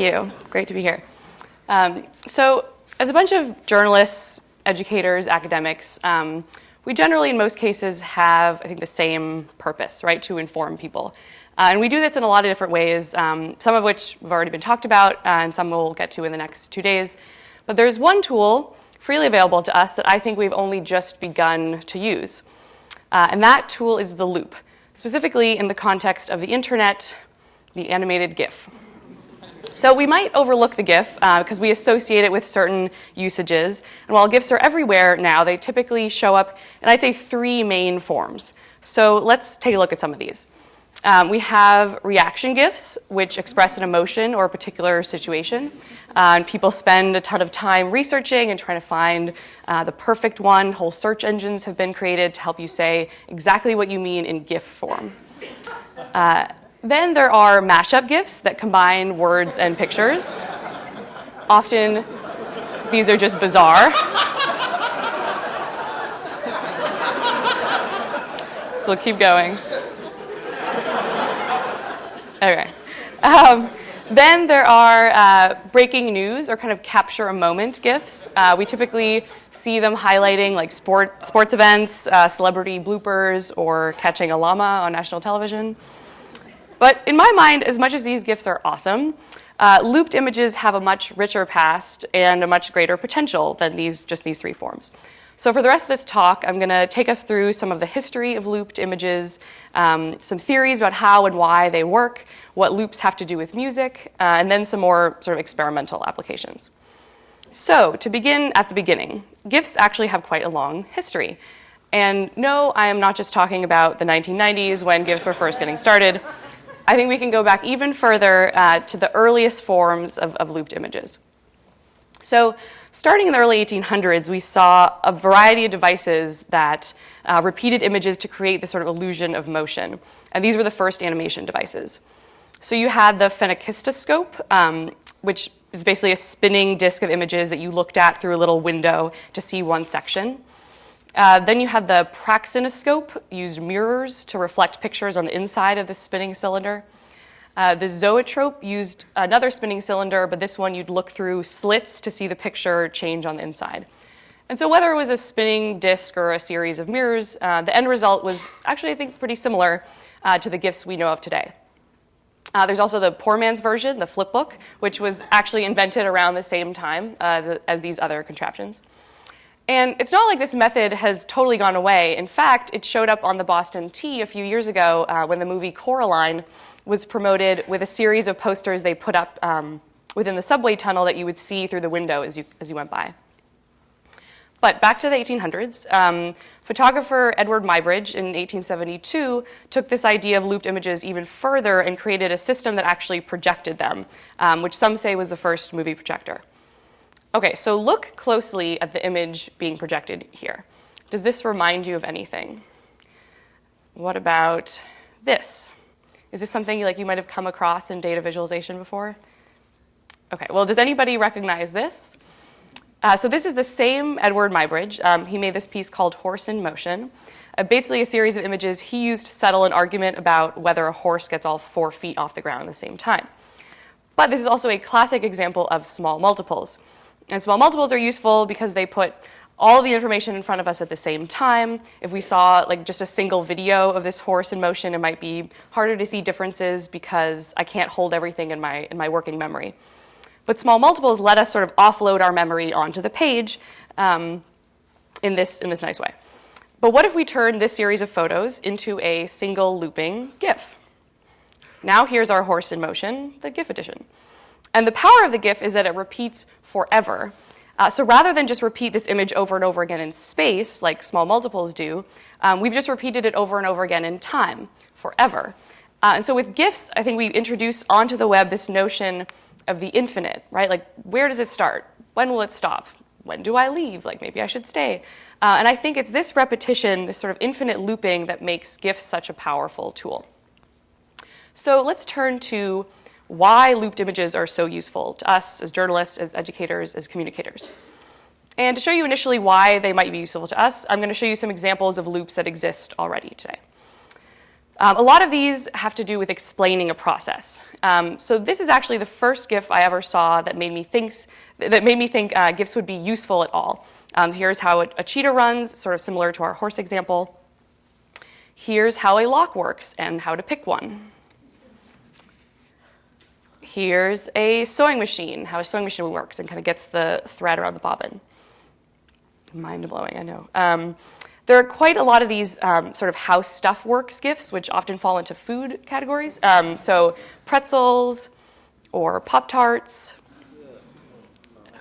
you. Great to be here. Um, so, as a bunch of journalists, educators, academics, um, we generally, in most cases, have, I think, the same purpose, right, to inform people. Uh, and we do this in a lot of different ways, um, some of which have already been talked about, uh, and some we'll get to in the next two days. But there's one tool freely available to us that I think we've only just begun to use. Uh, and that tool is the loop, specifically in the context of the internet, the animated GIF. So we might overlook the GIF uh, because we associate it with certain usages. And while GIFs are everywhere now, they typically show up in, I'd say, three main forms. So let's take a look at some of these. Um, we have reaction GIFs, which express an emotion or a particular situation. Uh, and people spend a ton of time researching and trying to find uh, the perfect one. Whole search engines have been created to help you say exactly what you mean in GIF form. Uh, then there are mashup GIFs that combine words and pictures. Often, these are just bizarre. so keep going. Okay. Um, then there are uh, breaking news or kind of capture a moment GIFs. Uh, we typically see them highlighting like sport, sports events, uh, celebrity bloopers, or catching a llama on national television. But in my mind, as much as these GIFs are awesome, uh, looped images have a much richer past and a much greater potential than these, just these three forms. So for the rest of this talk, I'm going to take us through some of the history of looped images, um, some theories about how and why they work, what loops have to do with music, uh, and then some more sort of experimental applications. So to begin at the beginning, GIFs actually have quite a long history. And no, I am not just talking about the 1990s when GIFs were first getting started. I think we can go back even further uh, to the earliest forms of, of looped images. So Starting in the early 1800s, we saw a variety of devices that uh, repeated images to create this sort of illusion of motion. And these were the first animation devices. So you had the phenakistoscope, um, which is basically a spinning disk of images that you looked at through a little window to see one section. Uh, then you had the praxinoscope, used mirrors to reflect pictures on the inside of the spinning cylinder. Uh, the zoetrope used another spinning cylinder, but this one you'd look through slits to see the picture change on the inside. And so, whether it was a spinning disk or a series of mirrors, uh, the end result was actually, I think, pretty similar uh, to the GIFs we know of today. Uh, there's also the poor man's version, the flipbook, which was actually invented around the same time uh, the, as these other contraptions. And it's not like this method has totally gone away. In fact, it showed up on the Boston T a few years ago uh, when the movie Coraline was promoted with a series of posters they put up um, within the subway tunnel that you would see through the window as you, as you went by. But back to the 1800s, um, photographer Edward Muybridge in 1872 took this idea of looped images even further and created a system that actually projected them, um, which some say was the first movie projector. Okay, so look closely at the image being projected here. Does this remind you of anything? What about this? Is this something like you might have come across in data visualization before? Okay, well, does anybody recognize this? Uh, so this is the same Edward Muybridge. Um, he made this piece called Horse in Motion. Uh, basically a series of images he used to settle an argument about whether a horse gets all four feet off the ground at the same time. But this is also a classic example of small multiples. And small multiples are useful because they put all the information in front of us at the same time. If we saw like just a single video of this horse in motion, it might be harder to see differences because I can't hold everything in my, in my working memory. But small multiples let us sort of offload our memory onto the page um, in, this, in this nice way. But what if we turn this series of photos into a single looping GIF? Now here's our horse in motion, the GIF edition. And the power of the GIF is that it repeats forever. Uh, so rather than just repeat this image over and over again in space, like small multiples do, um, we've just repeated it over and over again in time, forever. Uh, and so with GIFs, I think we introduce onto the web this notion of the infinite, right? Like, where does it start? When will it stop? When do I leave? Like, maybe I should stay. Uh, and I think it's this repetition, this sort of infinite looping, that makes GIFs such a powerful tool. So let's turn to why looped images are so useful to us as journalists, as educators, as communicators. And to show you initially why they might be useful to us, I'm going to show you some examples of loops that exist already today. Um, a lot of these have to do with explaining a process. Um, so this is actually the first GIF I ever saw that made me think that made me think uh, GIFs would be useful at all. Um, here's how a, a cheetah runs, sort of similar to our horse example. Here's how a lock works and how to pick one. Here's a sewing machine, how a sewing machine works and kind of gets the thread around the bobbin. Mind blowing, I know. Um, there are quite a lot of these um, sort of how stuff works GIFs, which often fall into food categories. Um, so pretzels or Pop Tarts.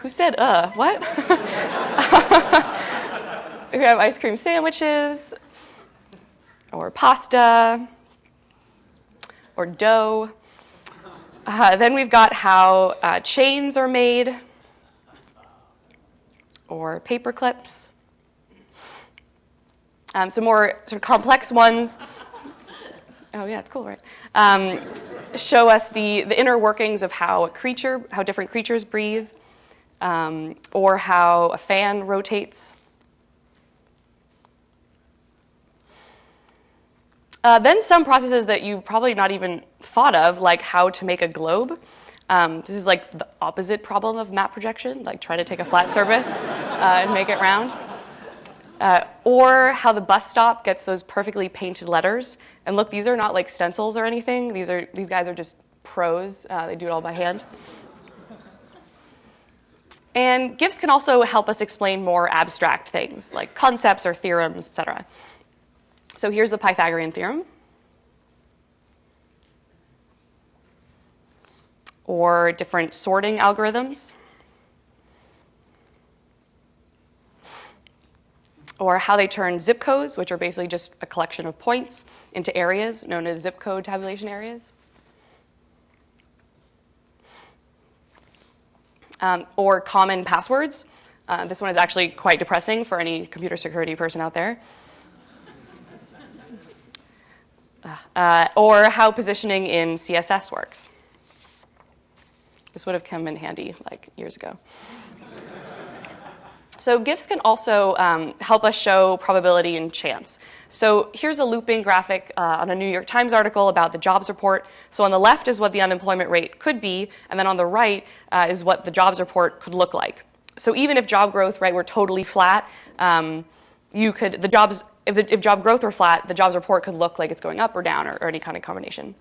Who said uh? What? we have ice cream sandwiches or pasta or dough. Uh, then we've got how uh, chains are made or paper clips. Um, some more sort of complex ones. Oh yeah, it's cool, right? Um, show us the, the inner workings of how a creature, how different creatures breathe, um, or how a fan rotates. Uh, then some processes that you've probably not even thought of, like how to make a globe. Um, this is like the opposite problem of map projection, like try to take a flat surface uh, and make it round. Uh, or how the bus stop gets those perfectly painted letters. And look, these are not like stencils or anything. These are these guys are just pros. Uh, they do it all by hand. And GIFs can also help us explain more abstract things like concepts or theorems, etc. So here's the Pythagorean theorem. Or different sorting algorithms. or how they turn zip codes, which are basically just a collection of points, into areas known as zip code tabulation areas. Um, or common passwords. Uh, this one is actually quite depressing for any computer security person out there. Uh, or how positioning in CSS works. This would have come in handy like years ago. So GIFs can also um, help us show probability and chance. So here's a looping graphic uh, on a New York Times article about the jobs report. So on the left is what the unemployment rate could be, and then on the right uh, is what the jobs report could look like. So even if job growth right were totally flat, um, you could the jobs if, the, if job growth were flat, the jobs report could look like it's going up or down or, or any kind of combination.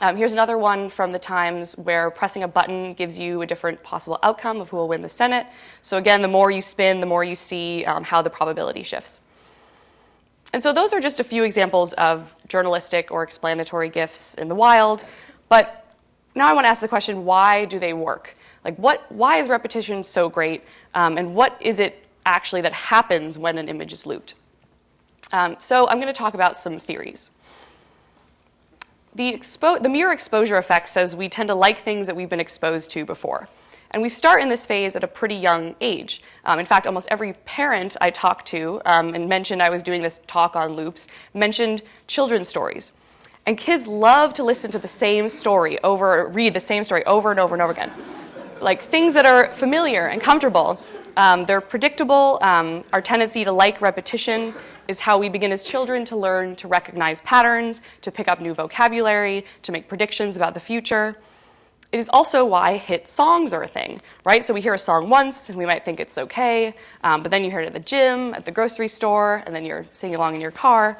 Um, here's another one from the Times where pressing a button gives you a different possible outcome of who will win the Senate. So again, the more you spin, the more you see um, how the probability shifts. And so those are just a few examples of journalistic or explanatory GIFs in the wild. But now I want to ask the question, why do they work? Like what, why is repetition so great? Um, and what is it actually that happens when an image is looped? Um, so I'm going to talk about some theories. The, the mere exposure effect says we tend to like things that we've been exposed to before. And we start in this phase at a pretty young age. Um, in fact, almost every parent I talked to um, and mentioned I was doing this talk on loops mentioned children's stories. And kids love to listen to the same story over, read the same story over and over and over again. Like things that are familiar and comfortable. Um, they're predictable. Um, our tendency to like repetition is how we begin as children to learn to recognize patterns, to pick up new vocabulary, to make predictions about the future. It is also why hit songs are a thing, right? So we hear a song once and we might think it's okay, um, but then you hear it at the gym, at the grocery store, and then you're singing along in your car.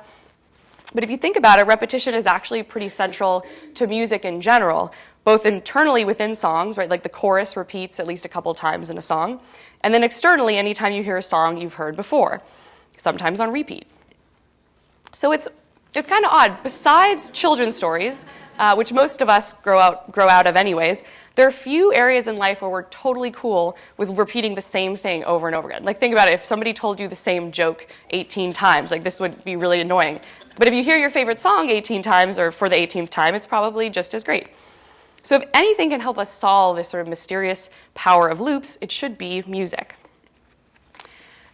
But if you think about it, repetition is actually pretty central to music in general, both internally within songs, right? Like the chorus repeats at least a couple times in a song, and then externally, anytime you hear a song you've heard before sometimes on repeat. So it's, it's kind of odd. Besides children's stories, uh, which most of us grow out, grow out of anyways, there are few areas in life where we're totally cool with repeating the same thing over and over again. Like, think about it. If somebody told you the same joke 18 times, like, this would be really annoying. But if you hear your favorite song 18 times or for the 18th time, it's probably just as great. So, if anything can help us solve this sort of mysterious power of loops, it should be music.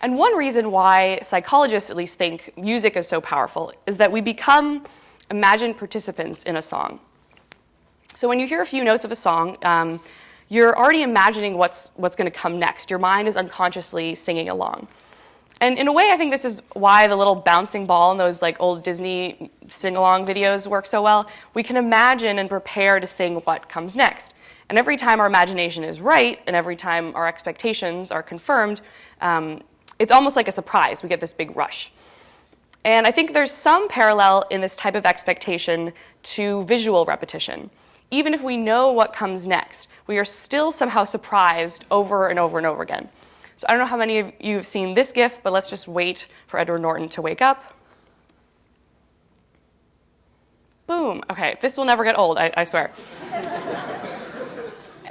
And one reason why psychologists at least think music is so powerful is that we become imagined participants in a song. So when you hear a few notes of a song, um, you're already imagining what's, what's going to come next. Your mind is unconsciously singing along. And in a way, I think this is why the little bouncing ball in those like old Disney sing-along videos work so well. We can imagine and prepare to sing what comes next. And every time our imagination is right, and every time our expectations are confirmed, um, it's almost like a surprise. We get this big rush. And I think there's some parallel in this type of expectation to visual repetition. Even if we know what comes next, we are still somehow surprised over and over and over again. So I don't know how many of you have seen this GIF, but let's just wait for Edward Norton to wake up. Boom. Okay, this will never get old, I, I swear.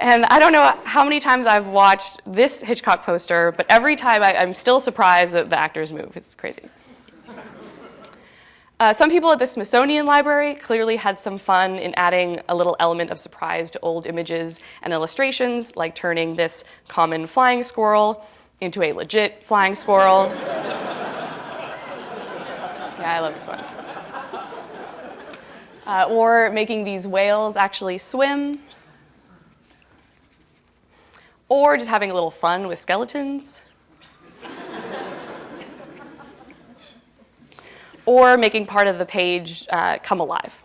and I don't know how many times I've watched this Hitchcock poster, but every time I, I'm still surprised that the actors move. It's crazy. Uh, some people at the Smithsonian Library clearly had some fun in adding a little element of surprise to old images and illustrations, like turning this common flying squirrel into a legit flying squirrel. yeah, I love this one. Uh, or making these whales actually swim. Or just having a little fun with skeletons. or making part of the page uh, come alive.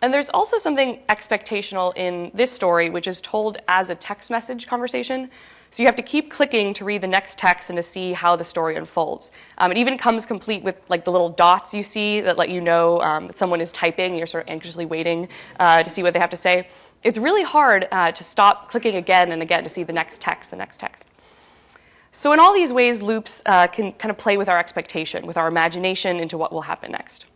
And there's also something expectational in this story, which is told as a text message conversation. So you have to keep clicking to read the next text and to see how the story unfolds. Um, it even comes complete with like the little dots you see that let you know um, that someone is typing. You're sort of anxiously waiting uh, to see what they have to say. It's really hard uh, to stop clicking again and again to see the next text, the next text. So in all these ways, loops uh, can kind of play with our expectation, with our imagination into what will happen next.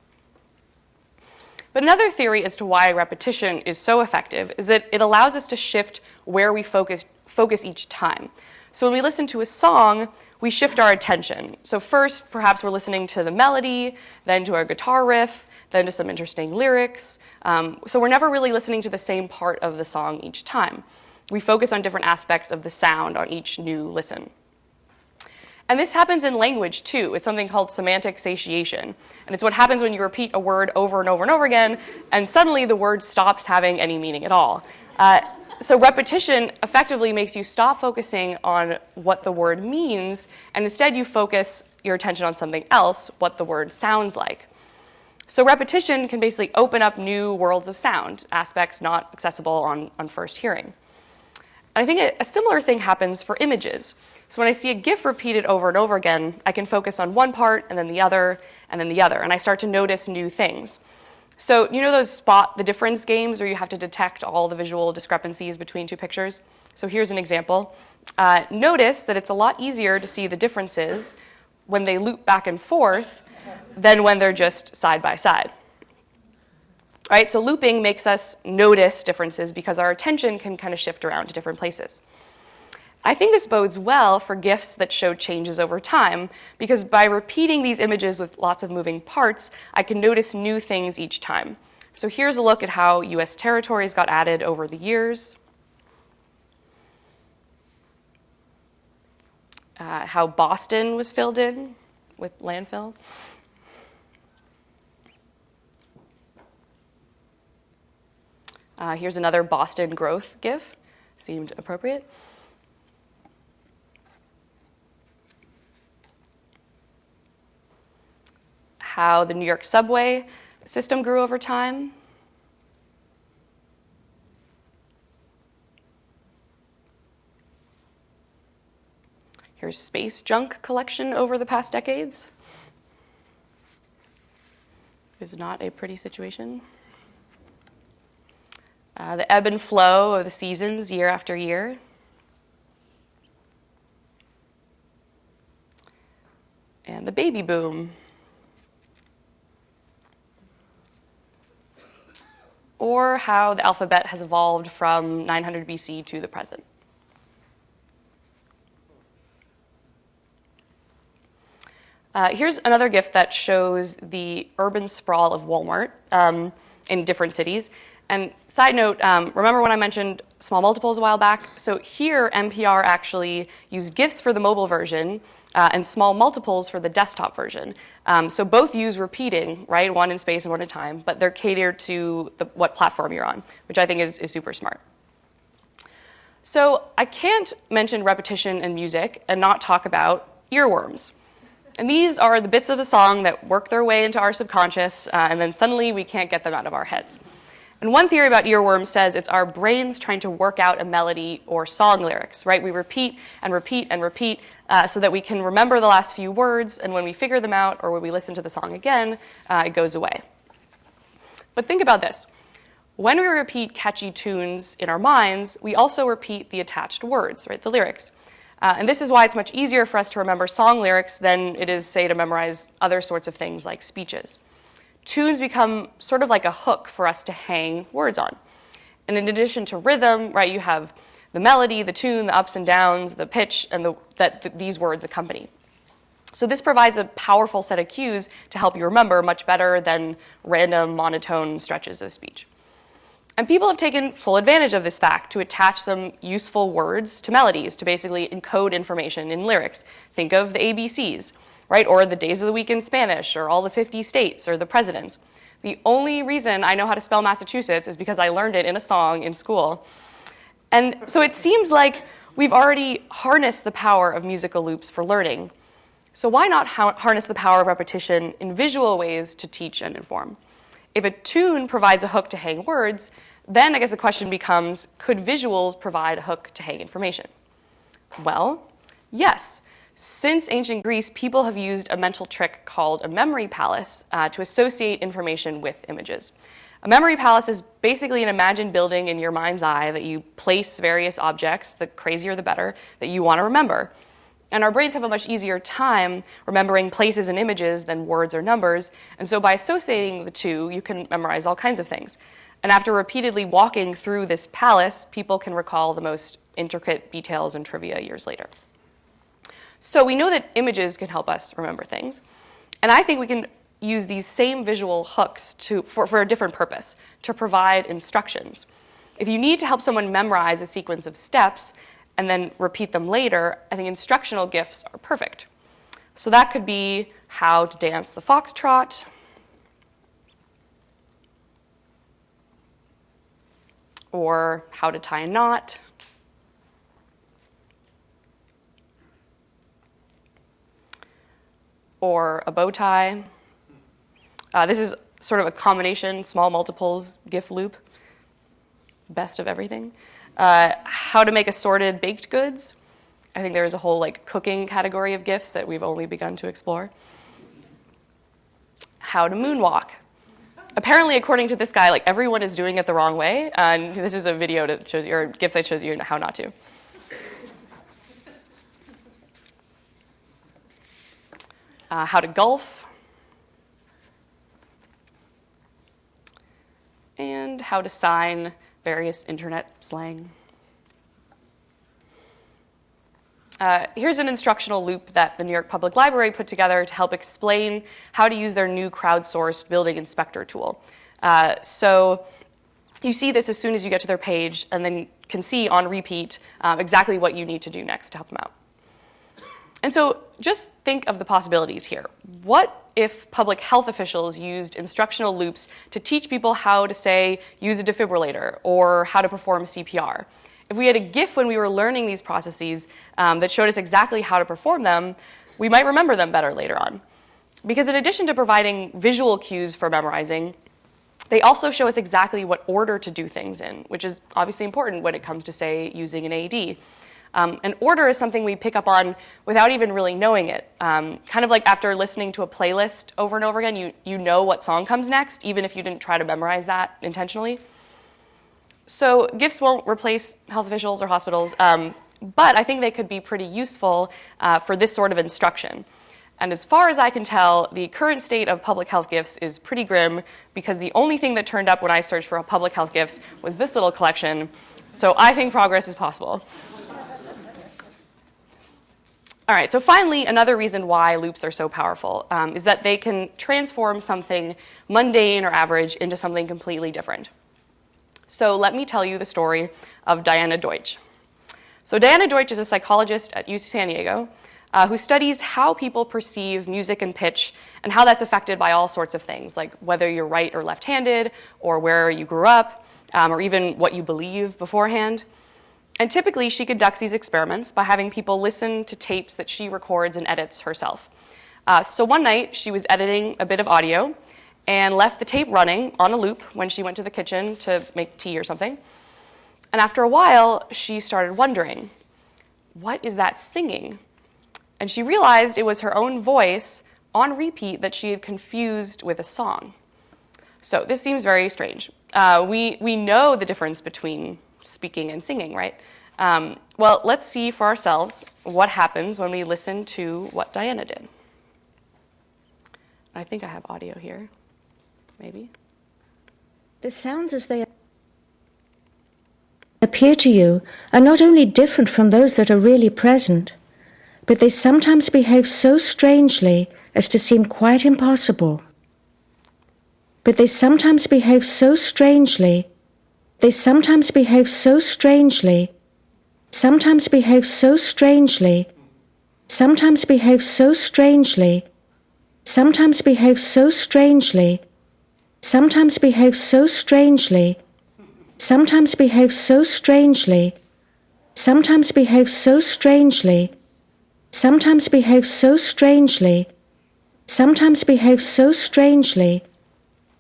But another theory as to why repetition is so effective is that it allows us to shift where we focus, focus each time. So when we listen to a song, we shift our attention. So first, perhaps we're listening to the melody, then to our guitar riff, then to some interesting lyrics. Um, so we're never really listening to the same part of the song each time. We focus on different aspects of the sound on each new listen. And this happens in language too. It's something called semantic satiation. And it's what happens when you repeat a word over and over and over again, and suddenly the word stops having any meaning at all. Uh, so repetition effectively makes you stop focusing on what the word means, and instead you focus your attention on something else, what the word sounds like. So repetition can basically open up new worlds of sound, aspects not accessible on, on first hearing. And I think a, a similar thing happens for images. So when I see a GIF repeated over and over again, I can focus on one part and then the other and then the other, and I start to notice new things. So you know those spot the difference games where you have to detect all the visual discrepancies between two pictures? So here's an example. Uh, notice that it's a lot easier to see the differences when they loop back and forth than when they're just side by side. Right, so looping makes us notice differences because our attention can kind of shift around to different places. I think this bodes well for GIFs that show changes over time, because by repeating these images with lots of moving parts, I can notice new things each time. So here's a look at how US territories got added over the years. Uh, how Boston was filled in with landfill. Uh, here's another Boston growth GIF, seemed appropriate. how the New York subway system grew over time. Here's space junk collection over the past decades. Is not a pretty situation. Uh, the ebb and flow of the seasons year after year. And the baby boom or how the alphabet has evolved from 900 BC to the present. Uh, here's another GIF that shows the urban sprawl of Walmart um, in different cities. And side note, um, remember when I mentioned small multiples a while back? So here, NPR actually used GIFs for the mobile version uh, and small multiples for the desktop version. Um, so both use repeating, right, one in space and one in time, but they're catered to the, what platform you're on, which I think is, is super smart. So I can't mention repetition and music and not talk about earworms. And these are the bits of the song that work their way into our subconscious, uh, and then suddenly we can't get them out of our heads. And one theory about earworms says it's our brains trying to work out a melody or song lyrics, right? We repeat and repeat and repeat uh, so that we can remember the last few words, and when we figure them out or when we listen to the song again, uh, it goes away. But think about this. When we repeat catchy tunes in our minds, we also repeat the attached words, right, the lyrics. Uh, and this is why it's much easier for us to remember song lyrics than it is, say, to memorize other sorts of things like speeches. Tunes become sort of like a hook for us to hang words on. And in addition to rhythm, right, you have the melody, the tune, the ups and downs, the pitch, and the, that th- these words accompany. So this provides a powerful set of cues to help you remember much better than random monotone stretches of speech. And people have taken full advantage of this fact to attach some useful words to melodies to basically encode information in lyrics. Think of the ABCs, right? Or the days of the week in Spanish, or all the 50 states, or the presidents. The only reason I know how to spell Massachusetts is because I learned it in a song in school. And so it seems like we've already harnessed the power of musical loops for learning. So why not harness the power of repetition in visual ways to teach and inform? If a tune provides a hook to hang words, then I guess the question becomes could visuals provide a hook to hang information? Well, yes. Since ancient Greece, people have used a mental trick called a memory palace uh, to associate information with images. A memory palace is basically an imagined building in your mind's eye that you place various objects, the crazier the better, that you want to remember. And our brains have a much easier time remembering places and images than words or numbers. And so by associating the two, you can memorize all kinds of things. And after repeatedly walking through this palace, people can recall the most intricate details and trivia years later. So we know that images can help us remember things. And I think we can use these same visual hooks to, for, for a different purpose, to provide instructions. If you need to help someone memorize a sequence of steps, and then repeat them later, I think instructional GIFs are perfect. So that could be how to dance the foxtrot, or how to tie a knot, or a bow tie. Uh, this is sort of a combination, small multiples, GIF loop, best of everything. Uh, how to make assorted baked goods. I think there's a whole like cooking category of GIFs that we've only begun to explore. How to moonwalk. Apparently, according to this guy, like everyone is doing it the wrong way, and this is a video that shows you, or GIF that shows you how not to. Uh, how to golf, and how to sign various internet slang. Uh, here's an instructional loop that the New York Public Library put together to help explain how to use their new crowdsourced building inspector tool. Uh, so you see this as soon as you get to their page, and then can see on repeat um, exactly what you need to do next to help them out. And so just think of the possibilities here. What if public health officials used instructional loops to teach people how to, say, use a defibrillator or how to perform CPR? If we had a GIF when we were learning these processes um, that showed us exactly how to perform them, we might remember them better later on. Because in addition to providing visual cues for memorizing, they also show us exactly what order to do things in, which is obviously important when it comes to, say, using an AED. Um, an order is something we pick up on without even really knowing it. Um, kind of like after listening to a playlist over and over again, you, you know what song comes next, even if you didn't try to memorize that intentionally. So, GIFs won't replace health officials or hospitals, um, but I think they could be pretty useful uh, for this sort of instruction. And as far as I can tell, the current state of public health GIFs is pretty grim because the only thing that turned up when I searched for public health GIFs was this little collection. So I think progress is possible. All right, so finally, another reason why loops are so powerful um, is that they can transform something mundane or average into something completely different. So let me tell you the story of Diana Deutsch. So Diana Deutsch is a psychologist at UC San Diego uh, who studies how people perceive music and pitch and how that's affected by all sorts of things, like whether you're right or left-handed, or where you grew up, um, or even what you believe beforehand. And typically, she conducts these experiments by having people listen to tapes that she records and edits herself. Uh, so one night, she was editing a bit of audio and left the tape running on a loop when she went to the kitchen to make tea or something. And after a while, she started wondering, what is that singing? And she realized it was her own voice on repeat that she had confused with a song. So this seems very strange. Uh, we, we know the difference between speaking and singing, right? Um, well, let's see for ourselves what happens when we listen to what Diana did. I think I have audio here, maybe. The sounds as they appear to you are not only different from those that are really present, but they sometimes behave so strangely as to seem quite impossible. But they sometimes behave so strangely, they sometimes behave so strangely, sometimes behave so strangely, sometimes behave so strangely, sometimes behave so strangely, sometimes behave so strangely, sometimes behave so strangely, sometimes behave so strangely, sometimes behave so strangely, sometimes behave so strangely,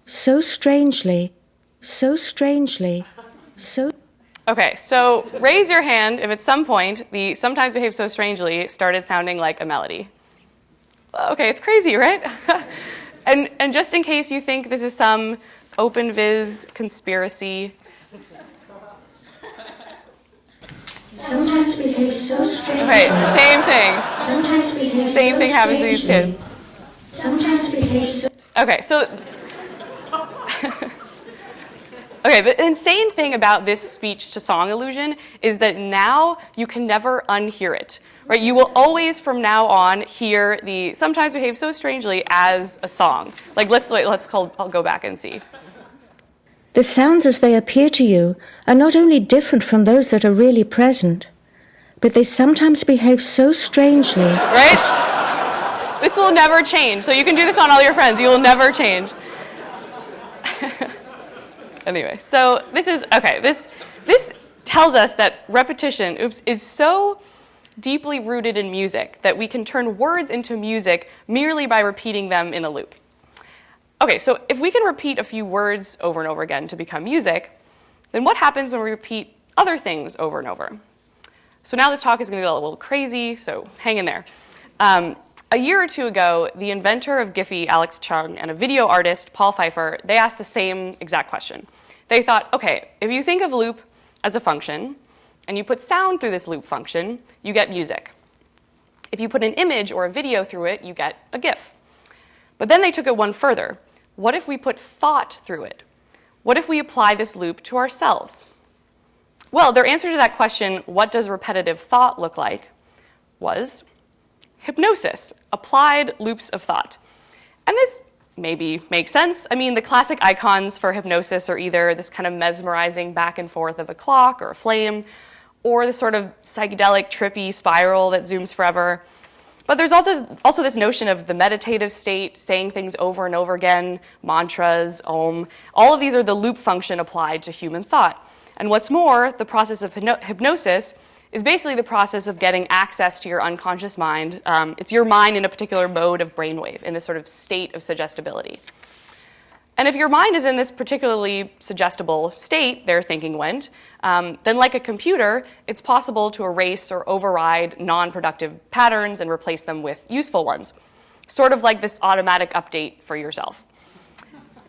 so strangely, so strangely, so. Okay, so raise your hand if at some point the sometimes behave so strangely started sounding like a melody. Okay, it's crazy, right? and, and just in case you think this is some OpenVis conspiracy. Sometimes behave so strangely. Okay, same thing. Sometimes behave Same so thing happens to these kids. Sometimes behave so. Okay, so Okay, the insane thing about this speech to song illusion is that now you can never unhear it. Right? You will always from now on hear the sometimes behave so strangely as a song. Like let's wait, let's call, I'll go back and see. The sounds as they appear to you are not only different from those that are really present, but they sometimes behave so strangely. Right? This will never change. So you can do this on all your friends. You will never change. anyway, so this is okay. This this tells us that repetition, oops, is so deeply rooted in music that we can turn words into music merely by repeating them in a loop. Okay, so if we can repeat a few words over and over again to become music, then what happens when we repeat other things over and over? So now this talk is going to get a little crazy, so hang in there. Um, a year or two ago, the inventor of Giphy, Alex Chung, and a video artist, Paul Pfeiffer, they asked the same exact question. They thought, okay, if you think of loop as a function, and you put sound through this loop function, you get music. If you put an image or a video through it, you get a GIF. But then they took it one further. What if we put thought through it? What if we apply this loop to ourselves? Well, their answer to that question, what does repetitive thought look like, was hypnosis, applied loops of thought. And this maybe makes sense. I mean, the classic icons for hypnosis are either this kind of mesmerizing back and forth of a clock or a flame, or the sort of psychedelic, trippy spiral that zooms forever. But there's also, also this notion of the meditative state, saying things over and over again, mantras, om. All of these are the loop function applied to human thought. And what's more, the process of hypnosis is basically the process of getting access to your unconscious mind. Um, it's your mind in a particular mode of brainwave, in this sort of state of suggestibility. And if your mind is in this particularly suggestible state, their thinking went, um, then like a computer, it's possible to erase or override non-productive patterns and replace them with useful ones. Sort of like this automatic update for yourself.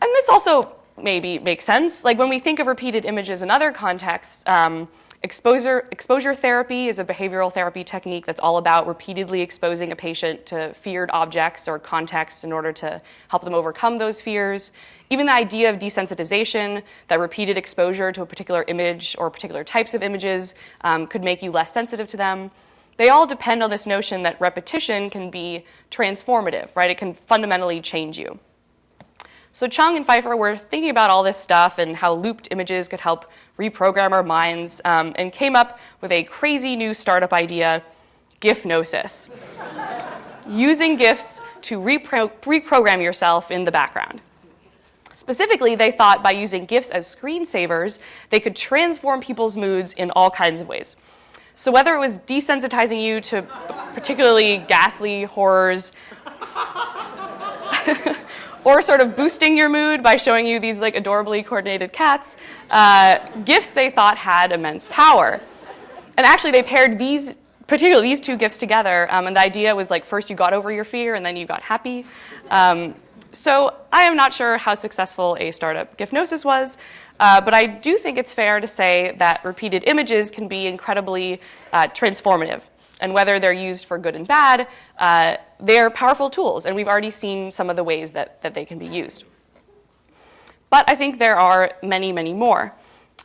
And this also maybe makes sense. Like when we think of repeated images in other contexts, um, Exposure, exposure therapy is a behavioral therapy technique that's all about repeatedly exposing a patient to feared objects or contexts in order to help them overcome those fears. Even the idea of desensitization, that repeated exposure to a particular image or particular types of images um, could make you less sensitive to them. They all depend on this notion that repetition can be transformative, right? It can fundamentally change you. So Chung and Pfeiffer were thinking about all this stuff and how looped images could help reprogram our minds um, and came up with a crazy new startup idea, GIFnosis. Using GIFs to repro reprogram yourself in the background. Specifically, they thought by using GIFs as screensavers, they could transform people's moods in all kinds of ways. So whether it was desensitizing you to particularly ghastly horrors, or sort of boosting your mood by showing you these like adorably coordinated cats, uh, GIFs they thought had immense power. And actually, they paired these, particularly these two GIFs together, um, and the idea was like first you got over your fear and then you got happy. Um, so I am not sure how successful a startup Gifnosis was, uh, but I do think it's fair to say that repeated images can be incredibly uh, transformative. And whether they're used for good and bad, uh, they're powerful tools, and we've already seen some of the ways that, that they can be used. But I think there are many, many more.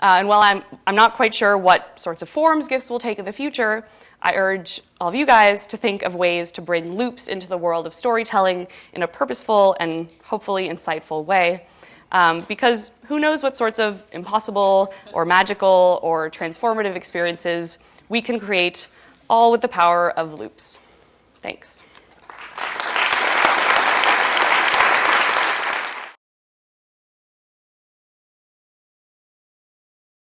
Uh, and while I'm, I'm not quite sure what sorts of forms GIFs will take in the future, I urge all of you guys to think of ways to bring loops into the world of storytelling in a purposeful and hopefully insightful way. Um, because who knows what sorts of impossible or magical or transformative experiences we can create, all with the power of loops. Thanks.